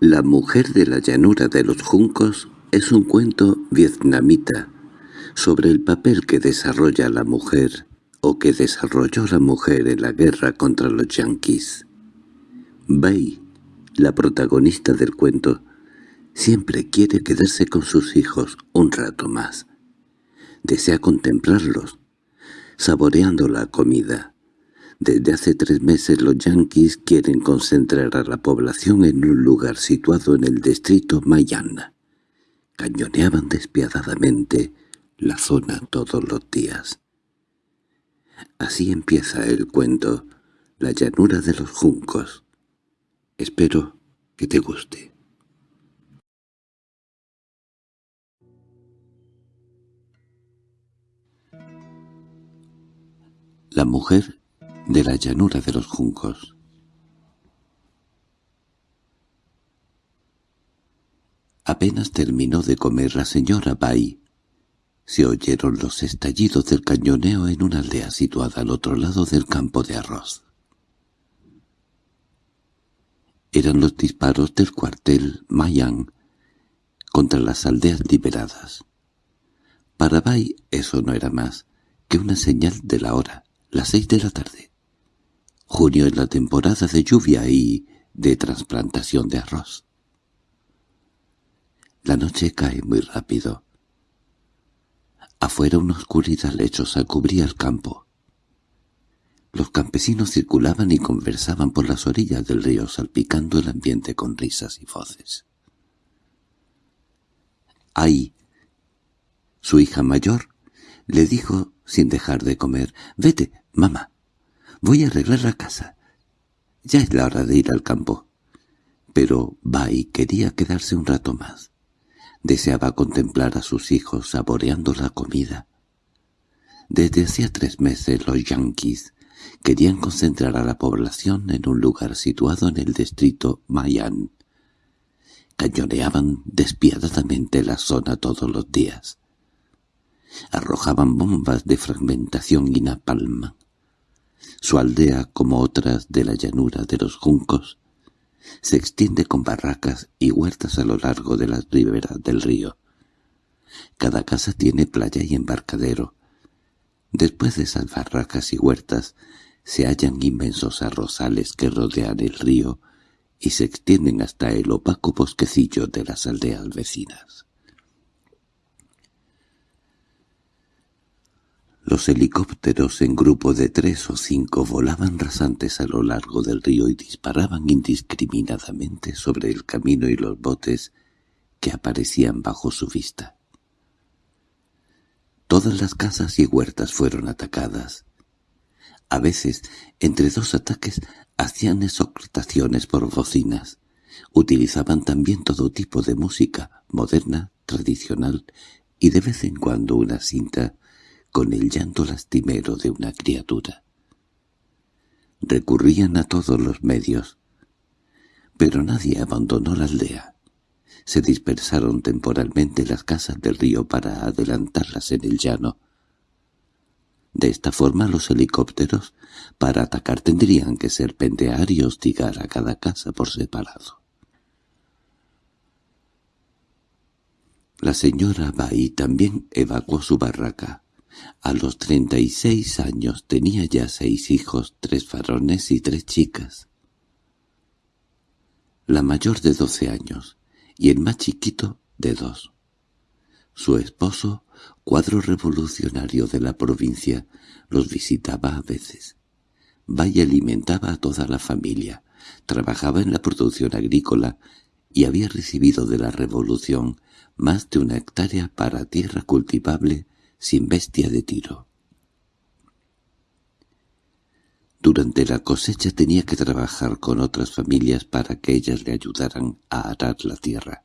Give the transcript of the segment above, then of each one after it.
La mujer de la llanura de los juncos es un cuento vietnamita sobre el papel que desarrolla la mujer o que desarrolló la mujer en la guerra contra los yanquis. Bai, la protagonista del cuento, siempre quiere quedarse con sus hijos un rato más. Desea contemplarlos, saboreando la comida. Desde hace tres meses los yanquis quieren concentrar a la población en un lugar situado en el distrito Mayana. Cañoneaban despiadadamente la zona todos los días. Así empieza el cuento, La llanura de los juncos. Espero que te guste. La mujer de la llanura de los juncos. Apenas terminó de comer la señora Bai. Se oyeron los estallidos del cañoneo en una aldea situada al otro lado del campo de arroz. Eran los disparos del cuartel Mayan contra las aldeas liberadas. Para Bai eso no era más que una señal de la hora, las seis de la tarde. Junio es la temporada de lluvia y de trasplantación de arroz. La noche cae muy rápido. Afuera una oscuridad lechosa cubría el campo. Los campesinos circulaban y conversaban por las orillas del río salpicando el ambiente con risas y voces. Ahí, su hija mayor, le dijo sin dejar de comer, «Vete, mamá, voy a arreglar la casa. Ya es la hora de ir al campo». Pero Bai quería quedarse un rato más. Deseaba contemplar a sus hijos saboreando la comida. Desde hacía tres meses los yanquis querían concentrar a la población en un lugar situado en el distrito Mayan. Cañoneaban despiadadamente la zona todos los días. Arrojaban bombas de fragmentación y napalm. Su aldea, como otras de la llanura de los juncos, se extiende con barracas y huertas a lo largo de las riberas del río. Cada casa tiene playa y embarcadero. Después de esas barracas y huertas se hallan inmensos arrozales que rodean el río y se extienden hasta el opaco bosquecillo de las aldeas vecinas. Los helicópteros en grupo de tres o cinco volaban rasantes a lo largo del río y disparaban indiscriminadamente sobre el camino y los botes que aparecían bajo su vista. Todas las casas y huertas fueron atacadas. A veces, entre dos ataques, hacían exhortaciones por bocinas. Utilizaban también todo tipo de música, moderna, tradicional, y de vez en cuando una cinta con el llanto lastimero de una criatura. Recurrían a todos los medios, pero nadie abandonó la aldea. Se dispersaron temporalmente las casas del río para adelantarlas en el llano. De esta forma los helicópteros, para atacar tendrían que serpentear y hostigar a cada casa por separado. La señora Bai también evacuó su barraca. A los treinta y seis años tenía ya seis hijos, tres varones y tres chicas. La mayor de doce años y el más chiquito de dos. Su esposo, cuadro revolucionario de la provincia, los visitaba a veces. Valle alimentaba a toda la familia, trabajaba en la producción agrícola y había recibido de la revolución más de una hectárea para tierra cultivable sin bestia de tiro. Durante la cosecha tenía que trabajar con otras familias para que ellas le ayudaran a arar la tierra.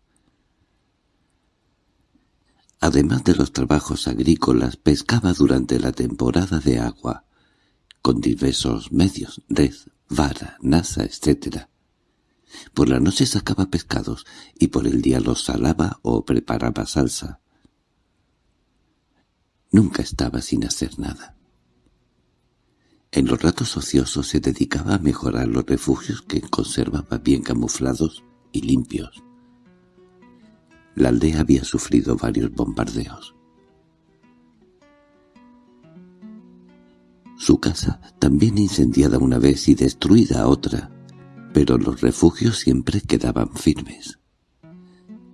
Además de los trabajos agrícolas, pescaba durante la temporada de agua, con diversos medios, red, vara, nasa, etc. Por la noche sacaba pescados y por el día los salaba o preparaba salsa. Nunca estaba sin hacer nada. En los ratos ociosos se dedicaba a mejorar los refugios que conservaba bien camuflados y limpios. La aldea había sufrido varios bombardeos. Su casa, también incendiada una vez y destruida otra, pero los refugios siempre quedaban firmes.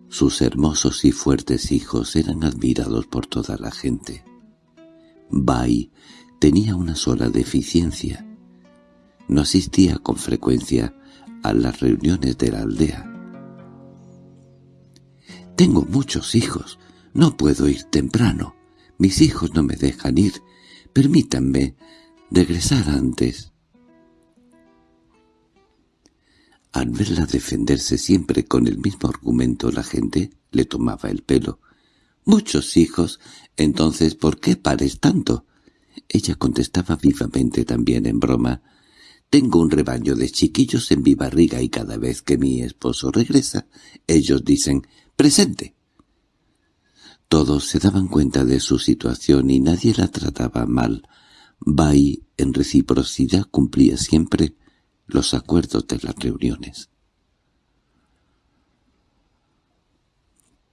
Sus hermosos y fuertes hijos eran admirados por toda la gente. Bai tenía una sola deficiencia. No asistía con frecuencia a las reuniones de la aldea. «Tengo muchos hijos. No puedo ir temprano. Mis hijos no me dejan ir. Permítanme regresar antes». Al verla defenderse siempre con el mismo argumento la gente le tomaba el pelo. «Muchos hijos. Entonces, ¿por qué pares tanto?» Ella contestaba vivamente también en broma. «Tengo un rebaño de chiquillos en mi barriga y cada vez que mi esposo regresa, ellos dicen «presente». Todos se daban cuenta de su situación y nadie la trataba mal. Bai, en reciprocidad, cumplía siempre los acuerdos de las reuniones.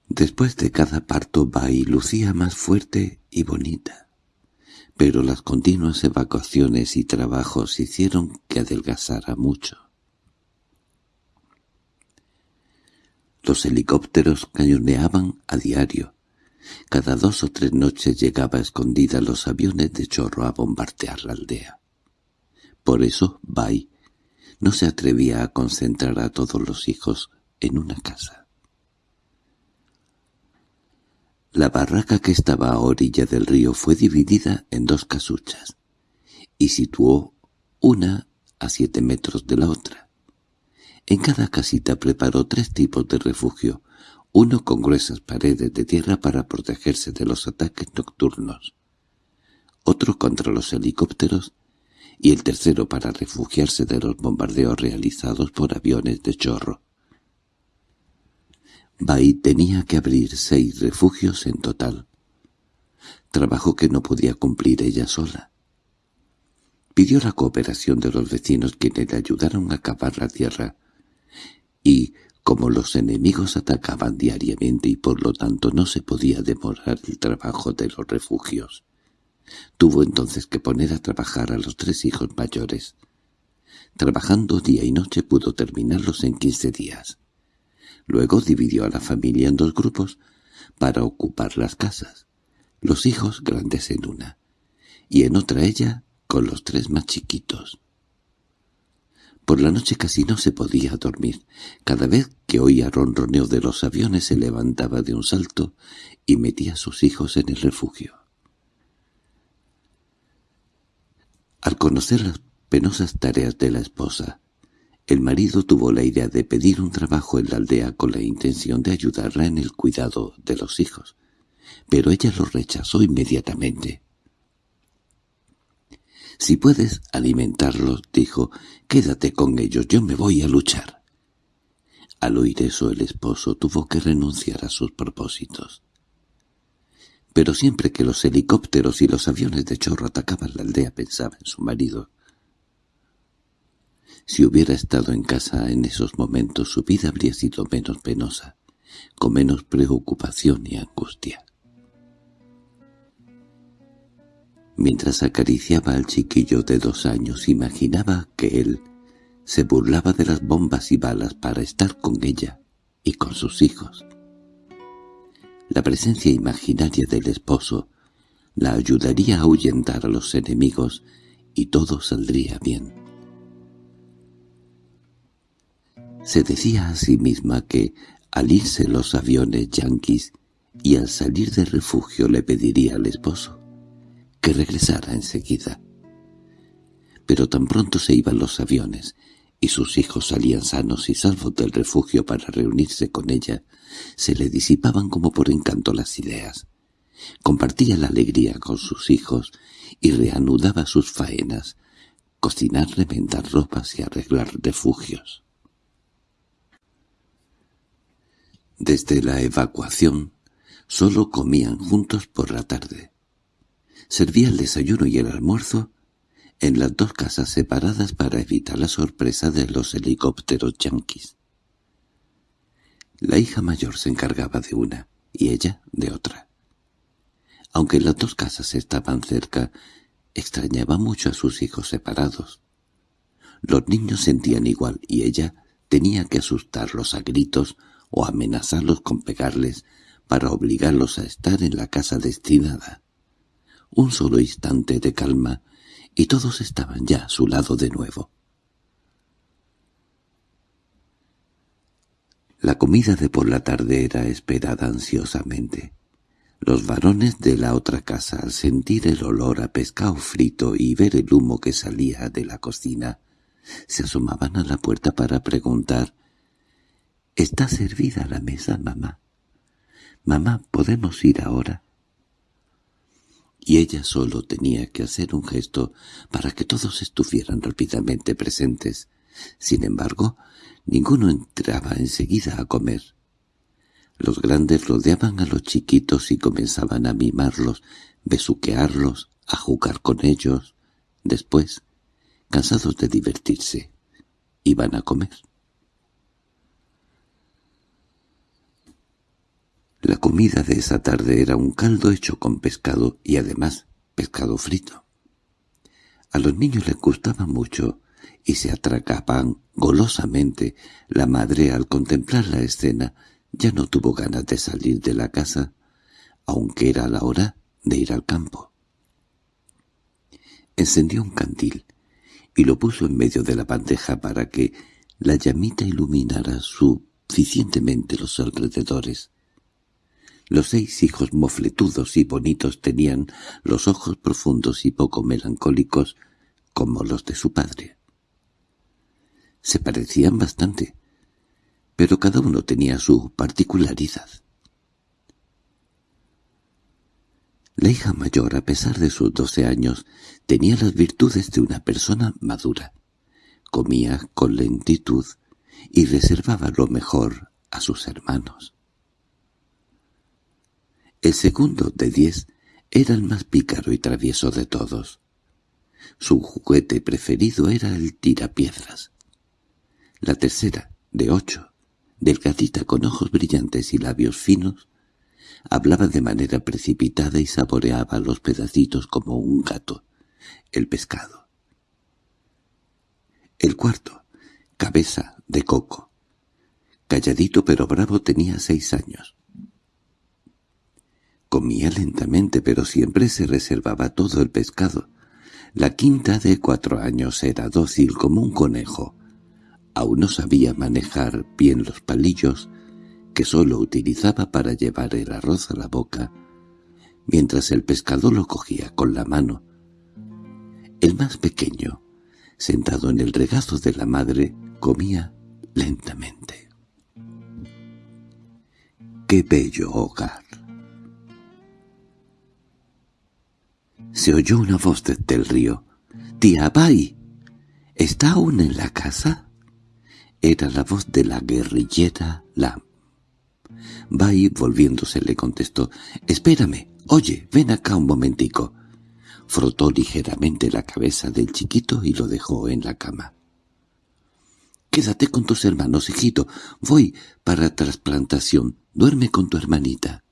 Después de cada parto Bai lucía más fuerte y bonita, pero las continuas evacuaciones y trabajos hicieron que adelgazara mucho. Los helicópteros cañoneaban a diario. Cada dos o tres noches llegaba escondida los aviones de chorro a bombardear la aldea. Por eso Bai no se atrevía a concentrar a todos los hijos en una casa. La barraca que estaba a orilla del río fue dividida en dos casuchas, y situó una a siete metros de la otra. En cada casita preparó tres tipos de refugio, uno con gruesas paredes de tierra para protegerse de los ataques nocturnos, otro contra los helicópteros y el tercero para refugiarse de los bombardeos realizados por aviones de chorro. Bai tenía que abrir seis refugios en total, trabajo que no podía cumplir ella sola. Pidió la cooperación de los vecinos quienes le ayudaron a cavar la tierra, y, como los enemigos atacaban diariamente y por lo tanto no se podía demorar el trabajo de los refugios, Tuvo entonces que poner a trabajar a los tres hijos mayores. Trabajando día y noche pudo terminarlos en quince días. Luego dividió a la familia en dos grupos para ocupar las casas, los hijos grandes en una, y en otra ella con los tres más chiquitos. Por la noche casi no se podía dormir. Cada vez que oía ronroneo de los aviones se levantaba de un salto y metía a sus hijos en el refugio. Al conocer las penosas tareas de la esposa, el marido tuvo la idea de pedir un trabajo en la aldea con la intención de ayudarla en el cuidado de los hijos, pero ella lo rechazó inmediatamente. «Si puedes alimentarlos», dijo, «quédate con ellos, yo me voy a luchar». Al oír eso el esposo tuvo que renunciar a sus propósitos pero siempre que los helicópteros y los aviones de chorro atacaban la aldea pensaba en su marido. Si hubiera estado en casa en esos momentos su vida habría sido menos penosa, con menos preocupación y angustia. Mientras acariciaba al chiquillo de dos años imaginaba que él se burlaba de las bombas y balas para estar con ella y con sus hijos. La presencia imaginaria del esposo la ayudaría a ahuyentar a los enemigos y todo saldría bien. Se decía a sí misma que, al irse los aviones yanquis y al salir del refugio le pediría al esposo que regresara enseguida. Pero tan pronto se iban los aviones y sus hijos salían sanos y salvos del refugio para reunirse con ella, se le disipaban como por encanto las ideas. Compartía la alegría con sus hijos y reanudaba sus faenas, cocinar, remendar ropas y arreglar refugios. Desde la evacuación solo comían juntos por la tarde. Servía el desayuno y el almuerzo en las dos casas separadas para evitar la sorpresa de los helicópteros yanquis. La hija mayor se encargaba de una y ella de otra. Aunque las dos casas estaban cerca, extrañaba mucho a sus hijos separados. Los niños sentían igual y ella tenía que asustarlos a gritos o amenazarlos con pegarles para obligarlos a estar en la casa destinada. Un solo instante de calma y todos estaban ya a su lado de nuevo. La comida de por la tarde era esperada ansiosamente. Los varones de la otra casa, al sentir el olor a pescado frito y ver el humo que salía de la cocina, se asomaban a la puerta para preguntar «¿Está servida la mesa, mamá? Mamá, ¿podemos ir ahora?» Y ella solo tenía que hacer un gesto para que todos estuvieran rápidamente presentes. Sin embargo, ninguno entraba enseguida a comer. Los grandes rodeaban a los chiquitos y comenzaban a mimarlos, besuquearlos, a jugar con ellos. Después, cansados de divertirse, iban a comer. La comida de esa tarde era un caldo hecho con pescado y además pescado frito. A los niños les gustaba mucho y se atracaban golosamente. La madre, al contemplar la escena, ya no tuvo ganas de salir de la casa, aunque era la hora de ir al campo. Encendió un candil y lo puso en medio de la bandeja para que la llamita iluminara suficientemente los alrededores. Los seis hijos mofletudos y bonitos tenían los ojos profundos y poco melancólicos como los de su padre. Se parecían bastante, pero cada uno tenía su particularidad. La hija mayor, a pesar de sus doce años, tenía las virtudes de una persona madura. Comía con lentitud y reservaba lo mejor a sus hermanos. El segundo, de diez, era el más pícaro y travieso de todos. Su juguete preferido era el tirapiedras. La tercera, de ocho, delgadita con ojos brillantes y labios finos, hablaba de manera precipitada y saboreaba los pedacitos como un gato, el pescado. El cuarto, cabeza de coco. Calladito pero bravo tenía seis años. Comía lentamente pero siempre se reservaba todo el pescado. La quinta de cuatro años era dócil como un conejo, Aún no sabía manejar bien los palillos que sólo utilizaba para llevar el arroz a la boca, mientras el pescado lo cogía con la mano. El más pequeño, sentado en el regazo de la madre, comía lentamente. ¡Qué bello hogar! Se oyó una voz desde el río. «¡Tía Bai! ¿Está aún en la casa?» Era la voz de la guerrillera Lam. Bai, volviéndose, le contestó, «Espérame, oye, ven acá un momentico». Frotó ligeramente la cabeza del chiquito y lo dejó en la cama. «Quédate con tus hermanos, hijito. Voy para trasplantación. Duerme con tu hermanita».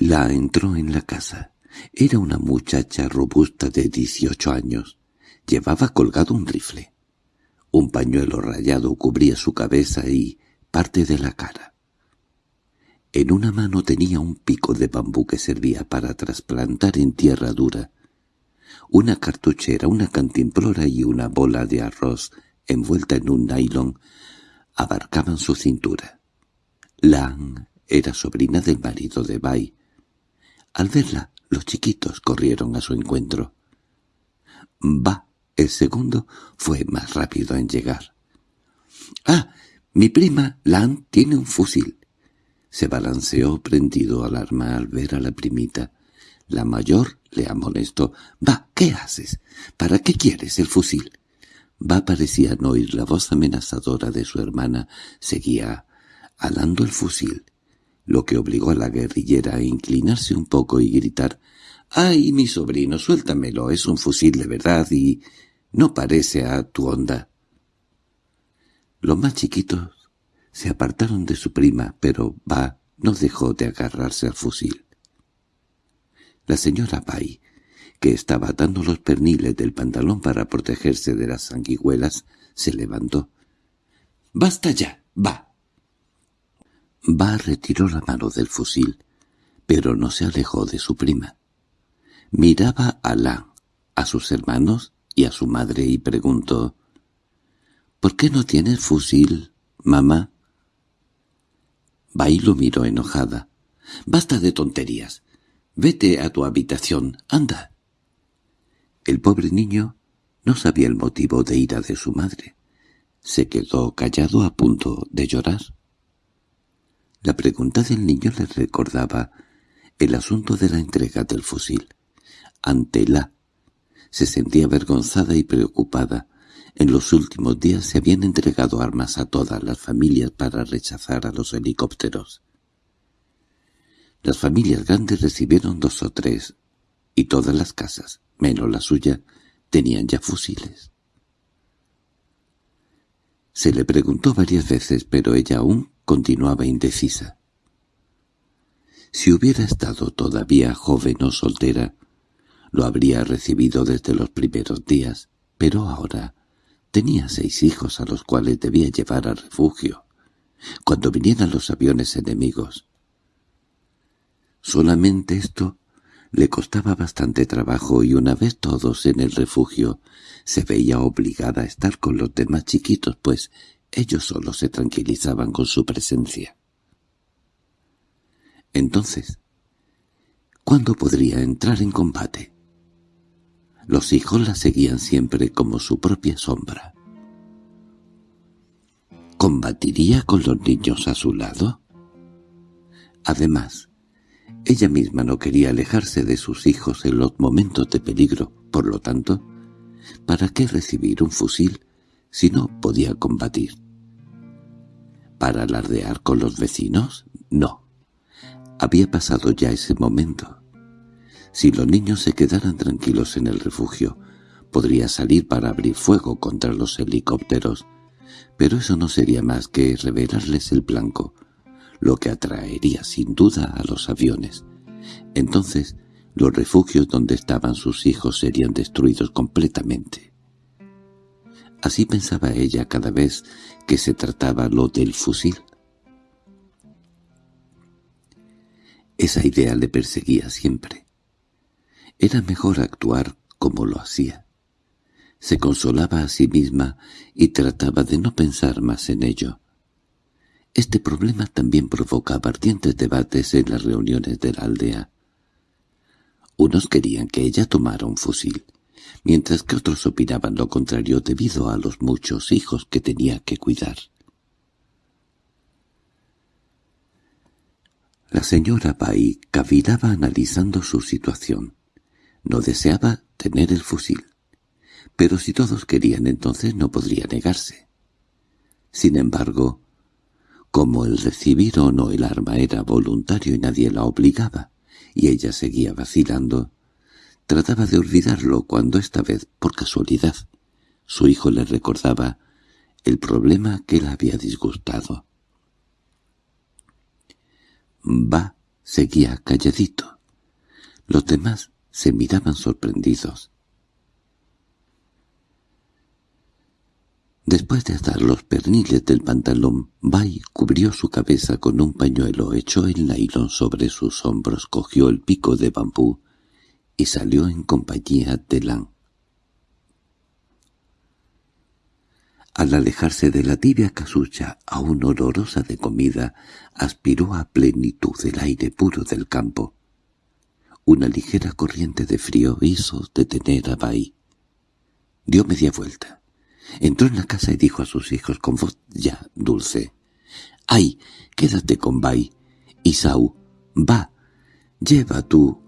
La entró en la casa. Era una muchacha robusta de dieciocho años. Llevaba colgado un rifle. Un pañuelo rayado cubría su cabeza y parte de la cara. En una mano tenía un pico de bambú que servía para trasplantar en tierra dura. Una cartuchera, una cantimplora y una bola de arroz envuelta en un nylon abarcaban su cintura. Lan era sobrina del marido de Bai. Al verla, los chiquitos corrieron a su encuentro. «Va», el segundo fue más rápido en llegar. —¡Ah! Mi prima, Lan, tiene un fusil. Se balanceó prendido al arma al ver a la primita. La mayor le amonestó. —Va, ¿qué haces? ¿Para qué quieres el fusil? Va parecía no oír la voz amenazadora de su hermana. Seguía alando el fusil, lo que obligó a la guerrillera a inclinarse un poco y gritar «¡Ay, mi sobrino, suéltamelo! Es un fusil de verdad y no parece a tu onda. Los más chiquitos se apartaron de su prima, pero Ba no dejó de agarrarse al fusil. La señora Bai, que estaba atando los perniles del pantalón para protegerse de las sanguijuelas, se levantó. —¡Basta ya! ¡Va! Ba retiró la mano del fusil, pero no se alejó de su prima. Miraba a Lan, a sus hermanos y a su madre y preguntó —¿Por qué no tienes fusil, mamá? Bai lo miró enojada. —Basta de tonterías. Vete a tu habitación, anda. El pobre niño no sabía el motivo de ira de su madre. Se quedó callado a punto de llorar. La pregunta del niño le recordaba el asunto de la entrega del fusil. Ante la se sentía avergonzada y preocupada. En los últimos días se habían entregado armas a todas las familias para rechazar a los helicópteros. Las familias grandes recibieron dos o tres, y todas las casas, menos la suya, tenían ya fusiles. Se le preguntó varias veces, pero ella aún continuaba indecisa. Si hubiera estado todavía joven o soltera, lo habría recibido desde los primeros días, pero ahora tenía seis hijos a los cuales debía llevar al refugio, cuando vinieran los aviones enemigos. Solamente esto le costaba bastante trabajo y una vez todos en el refugio se veía obligada a estar con los demás chiquitos, pues ellos solo se tranquilizaban con su presencia. Entonces, ¿cuándo podría entrar en combate? Los hijos la seguían siempre como su propia sombra. ¿Combatiría con los niños a su lado? Además, ella misma no quería alejarse de sus hijos en los momentos de peligro, por lo tanto, ¿para qué recibir un fusil si no podía combatir? ¿Para alardear con los vecinos? No. Había pasado ya ese momento. Si los niños se quedaran tranquilos en el refugio, podría salir para abrir fuego contra los helicópteros, pero eso no sería más que revelarles el blanco, lo que atraería sin duda a los aviones. Entonces, los refugios donde estaban sus hijos serían destruidos completamente. Así pensaba ella cada vez que se trataba lo del fusil. Esa idea le perseguía siempre. Era mejor actuar como lo hacía. Se consolaba a sí misma y trataba de no pensar más en ello. Este problema también provocaba ardientes debates en las reuniones de la aldea. Unos querían que ella tomara un fusil, mientras que otros opinaban lo contrario debido a los muchos hijos que tenía que cuidar. La señora Bai cavilaba analizando su situación. No deseaba tener el fusil. Pero si todos querían entonces no podría negarse. Sin embargo, como el recibir o no el arma era voluntario y nadie la obligaba, y ella seguía vacilando, trataba de olvidarlo cuando esta vez, por casualidad, su hijo le recordaba el problema que la había disgustado. Va seguía calladito. Los demás se miraban sorprendidos. Después de atar los perniles del pantalón, Bai cubrió su cabeza con un pañuelo, echó el nailon sobre sus hombros, cogió el pico de bambú y salió en compañía de Lan. Al alejarse de la tibia casucha, aún olorosa de comida, aspiró a plenitud el aire puro del campo. Una ligera corriente de frío hizo detener a Bai. Dio media vuelta. Entró en la casa y dijo a sus hijos con voz ya dulce. —¡Ay, quédate con Bai! Isau, va, lleva tú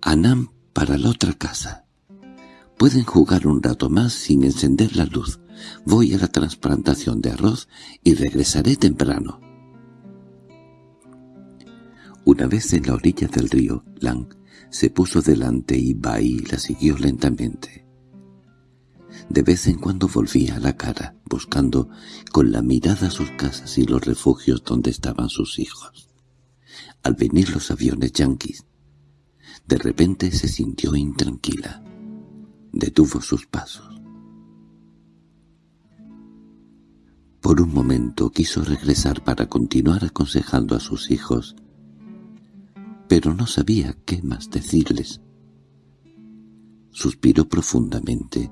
a Nam para la otra casa. Pueden jugar un rato más sin encender la luz. Voy a la transplantación de arroz y regresaré temprano. Una vez en la orilla del río, Lang se puso delante y Bai la siguió lentamente. De vez en cuando volvía a la cara, buscando con la mirada sus casas y los refugios donde estaban sus hijos. Al venir los aviones yanquis, de repente se sintió intranquila. Detuvo sus pasos. Por un momento quiso regresar para continuar aconsejando a sus hijos, pero no sabía qué más decirles. Suspiró profundamente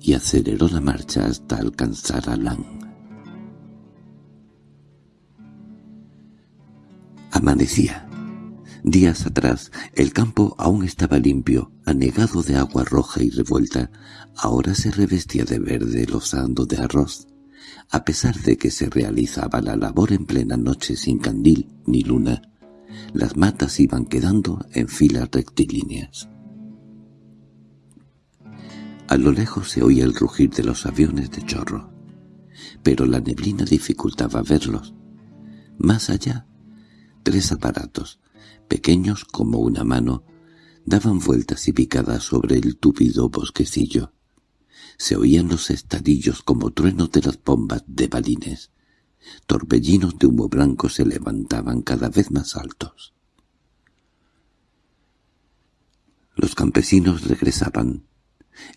y aceleró la marcha hasta alcanzar a Lang. Amanecía. Días atrás, el campo aún estaba limpio, anegado de agua roja y revuelta. Ahora se revestía de verde lozando de arroz. A pesar de que se realizaba la labor en plena noche sin candil ni luna, las matas iban quedando en filas rectilíneas. A lo lejos se oía el rugir de los aviones de chorro, pero la neblina dificultaba verlos. Más allá, tres aparatos, pequeños como una mano, daban vueltas y picadas sobre el tupido bosquecillo. Se oían los estadillos como truenos de las bombas de balines. Torbellinos de humo blanco se levantaban cada vez más altos. Los campesinos regresaban,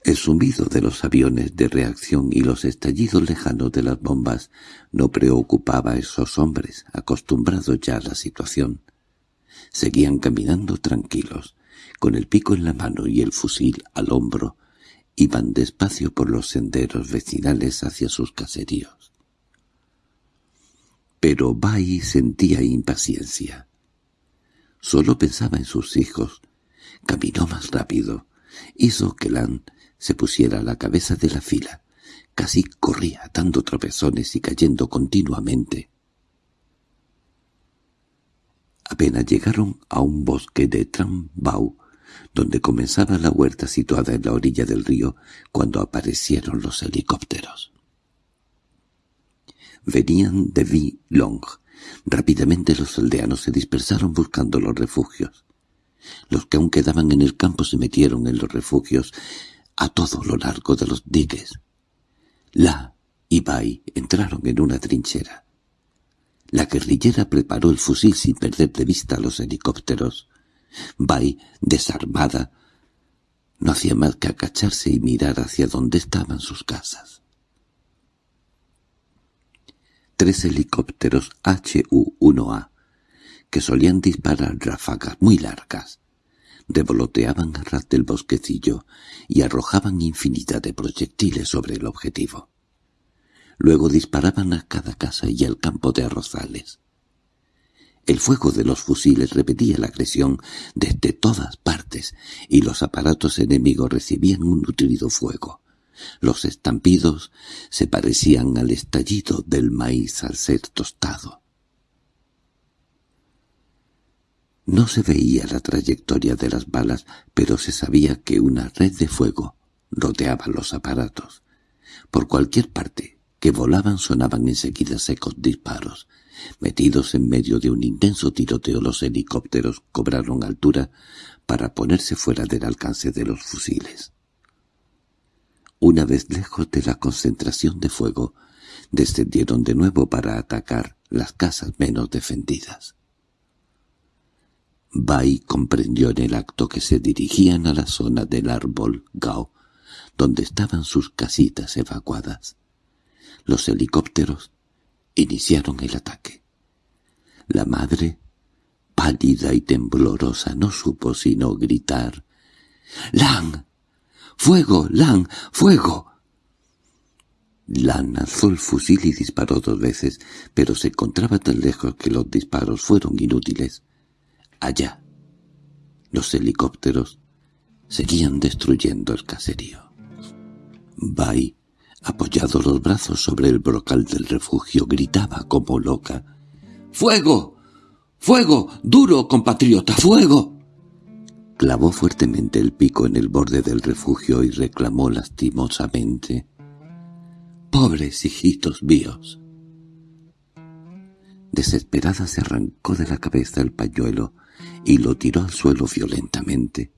el zumbido de los aviones de reacción y los estallidos lejanos de las bombas no preocupaba a esos hombres, acostumbrados ya a la situación. Seguían caminando tranquilos, con el pico en la mano y el fusil al hombro, iban despacio por los senderos vecinales hacia sus caseríos. Pero Bai sentía impaciencia. Solo pensaba en sus hijos. Caminó más rápido hizo que Lan se pusiera a la cabeza de la fila. Casi corría dando tropezones y cayendo continuamente. Apenas llegaron a un bosque de Trambau, donde comenzaba la huerta situada en la orilla del río, cuando aparecieron los helicópteros. Venían de Long. Rápidamente los aldeanos se dispersaron buscando los refugios. Los que aún quedaban en el campo se metieron en los refugios a todo lo largo de los digues. La y Bai entraron en una trinchera. La guerrillera preparó el fusil sin perder de vista los helicópteros. Bai, desarmada, no hacía más que acacharse y mirar hacia donde estaban sus casas. Tres helicópteros HU-1A que solían disparar ráfagas muy largas. Revoloteaban a ras del bosquecillo y arrojaban infinidad de proyectiles sobre el objetivo. Luego disparaban a cada casa y al campo de arrozales. El fuego de los fusiles repetía la agresión desde todas partes, y los aparatos enemigos recibían un nutrido fuego. Los estampidos se parecían al estallido del maíz al ser tostado. No se veía la trayectoria de las balas, pero se sabía que una red de fuego rodeaba los aparatos. Por cualquier parte que volaban sonaban enseguida secos disparos. Metidos en medio de un intenso tiroteo los helicópteros cobraron altura para ponerse fuera del alcance de los fusiles. Una vez lejos de la concentración de fuego, descendieron de nuevo para atacar las casas menos defendidas. Bai comprendió en el acto que se dirigían a la zona del árbol Gao, donde estaban sus casitas evacuadas. Los helicópteros iniciaron el ataque. La madre, pálida y temblorosa, no supo sino gritar «¡Lan! ¡Fuego! ¡Lan! ¡Fuego!» Lan alzó el fusil y disparó dos veces, pero se encontraba tan lejos que los disparos fueron inútiles. Allá, los helicópteros seguían destruyendo el caserío. Bai, apoyado los brazos sobre el brocal del refugio, gritaba como loca. —¡Fuego! ¡Fuego! ¡Duro, compatriota! ¡Fuego! Clavó fuertemente el pico en el borde del refugio y reclamó lastimosamente. —¡Pobres hijitos míos! Desesperada se arrancó de la cabeza el pañuelo y lo tiró al suelo violentamente.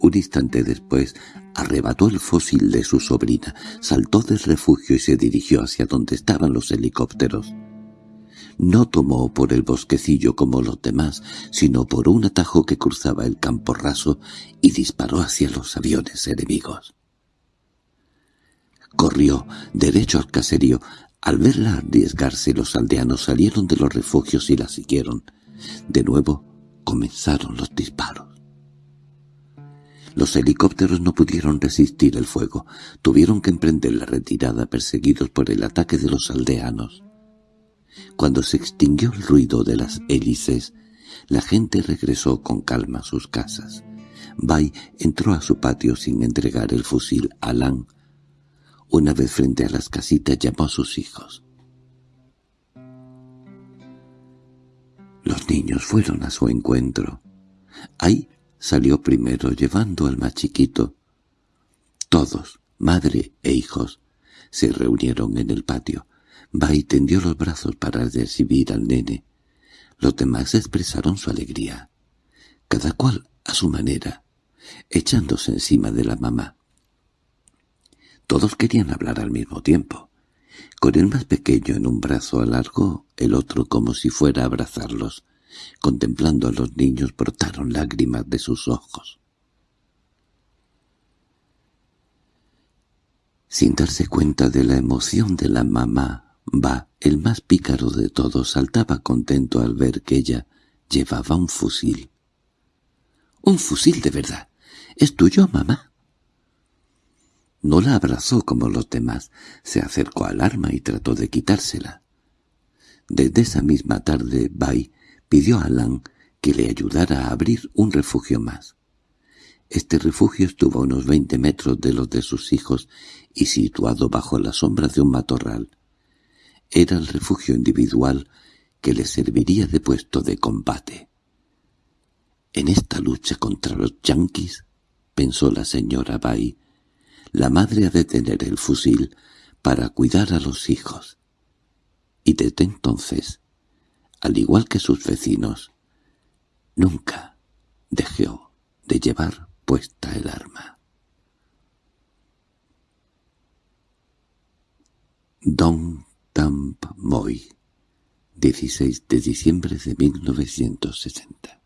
Un instante después arrebató el fósil de su sobrina, saltó del refugio y se dirigió hacia donde estaban los helicópteros. No tomó por el bosquecillo como los demás, sino por un atajo que cruzaba el campo raso y disparó hacia los aviones enemigos. Corrió derecho al caserío. Al verla arriesgarse, los aldeanos salieron de los refugios y la siguieron. De nuevo comenzaron los disparos. Los helicópteros no pudieron resistir el fuego. Tuvieron que emprender la retirada perseguidos por el ataque de los aldeanos. Cuando se extinguió el ruido de las hélices, la gente regresó con calma a sus casas. Bai entró a su patio sin entregar el fusil a Lan. Una vez frente a las casitas llamó a sus hijos. Los niños fueron a su encuentro. Ai Salió primero llevando al más chiquito. Todos, madre e hijos, se reunieron en el patio. Bai tendió los brazos para recibir al nene. Los demás expresaron su alegría, cada cual a su manera, echándose encima de la mamá. Todos querían hablar al mismo tiempo. Con el más pequeño en un brazo alargó, el otro como si fuera a abrazarlos. Contemplando a los niños brotaron lágrimas de sus ojos. Sin darse cuenta de la emoción de la mamá, Va, el más pícaro de todos, saltaba contento al ver que ella llevaba un fusil. —¡Un fusil de verdad! ¿Es tuyo, mamá? No la abrazó como los demás, se acercó al arma y trató de quitársela. Desde esa misma tarde, Bai pidió a Alan que le ayudara a abrir un refugio más. Este refugio estuvo a unos veinte metros de los de sus hijos y situado bajo la sombra de un matorral. Era el refugio individual que le serviría de puesto de combate. En esta lucha contra los yanquis, pensó la señora Bay, la madre ha de tener el fusil para cuidar a los hijos. Y desde entonces al igual que sus vecinos, nunca dejó de llevar puesta el arma. Don Tamp Moy 16 de diciembre de 1960